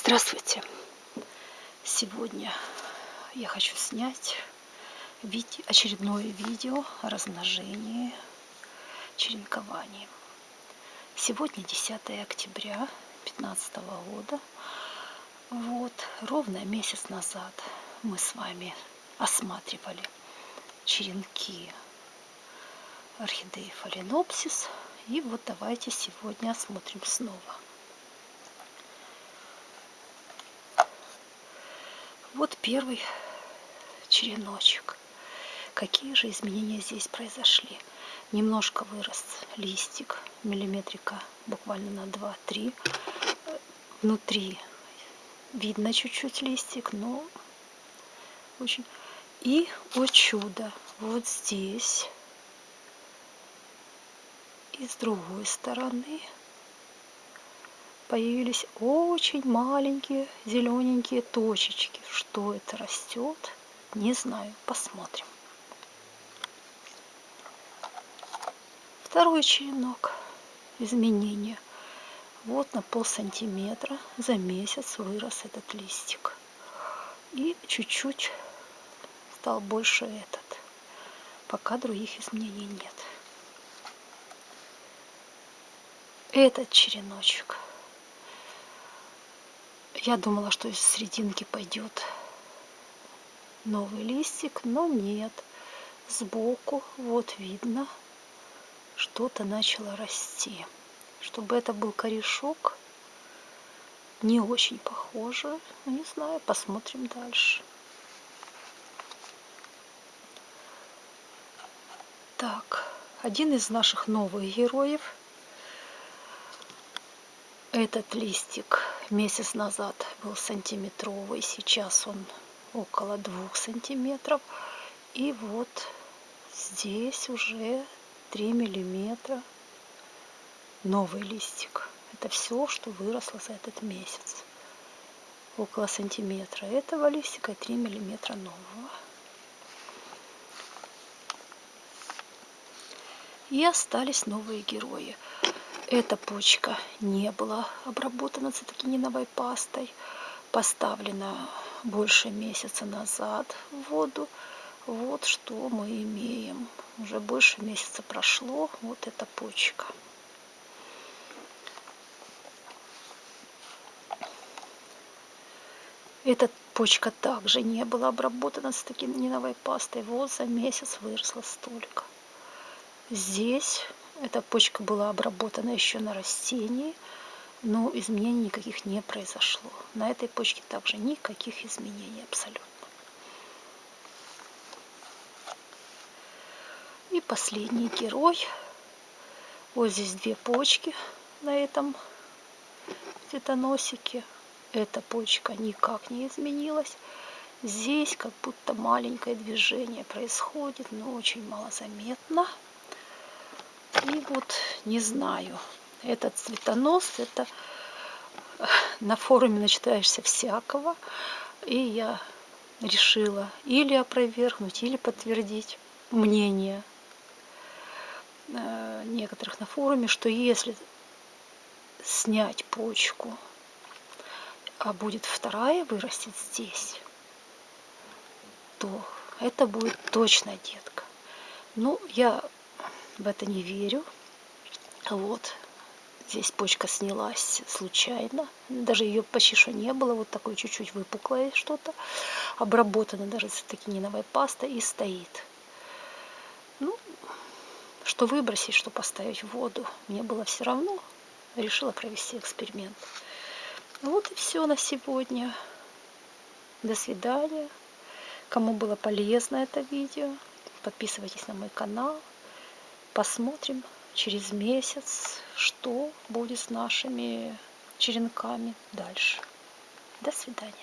Здравствуйте! Сегодня я хочу снять очередное видео о размножении черенковании. Сегодня 10 октября 2015 года. Вот, ровно месяц назад мы с вами осматривали черенки орхидеи фаленопсис. И вот давайте сегодня осмотрим снова. Вот первый череночек. Какие же изменения здесь произошли? Немножко вырос листик, миллиметрика буквально на 2-3. Внутри видно чуть-чуть листик, но очень... И, о чудо, вот здесь и с другой стороны появились очень маленькие зелененькие точечки. Что это растет? Не знаю. Посмотрим. Второй черенок изменения. Вот на пол сантиметра за месяц вырос этот листик. И чуть-чуть стал больше этот. Пока других изменений нет. Этот череночек я думала, что из серединки пойдет новый листик, но нет. Сбоку вот видно, что-то начало расти. Чтобы это был корешок, не очень похоже. Ну, не знаю, посмотрим дальше. Так, один из наших новых героев – этот листик месяц назад был сантиметровый, сейчас он около двух сантиметров. И вот здесь уже 3 миллиметра новый листик. Это все, что выросло за этот месяц. Около сантиметра этого листика и 3 миллиметра нового. И остались новые герои. Эта почка не была обработана цитокининовой пастой. Поставлена больше месяца назад в воду. Вот что мы имеем. Уже больше месяца прошло. Вот эта почка. Эта почка также не была обработана цитокининовой пастой. Вот за месяц выросла столько. Здесь эта почка была обработана еще на растении, но изменений никаких не произошло. На этой почке также никаких изменений абсолютно. И последний герой. Вот здесь две почки на этом цветоносике. Эта почка никак не изменилась. Здесь как будто маленькое движение происходит, но очень малозаметно. И вот не знаю, этот цветонос, это э, на форуме начитаешься всякого. И я решила или опровергнуть, или подтвердить мнение э, некоторых на форуме, что если снять почку, а будет вторая вырастет здесь, то это будет точно детка. Ну, я в это не верю. Вот. Здесь почка снялась случайно. Даже ее почти что не было. Вот такое чуть-чуть выпуклое что-то. Обработано даже цитокининовой пастой и стоит. Ну, что выбросить, что поставить в воду. Мне было все равно. Решила провести эксперимент. Вот и все на сегодня. До свидания. Кому было полезно это видео, подписывайтесь на мой канал. Посмотрим через месяц, что будет с нашими черенками дальше. До свидания.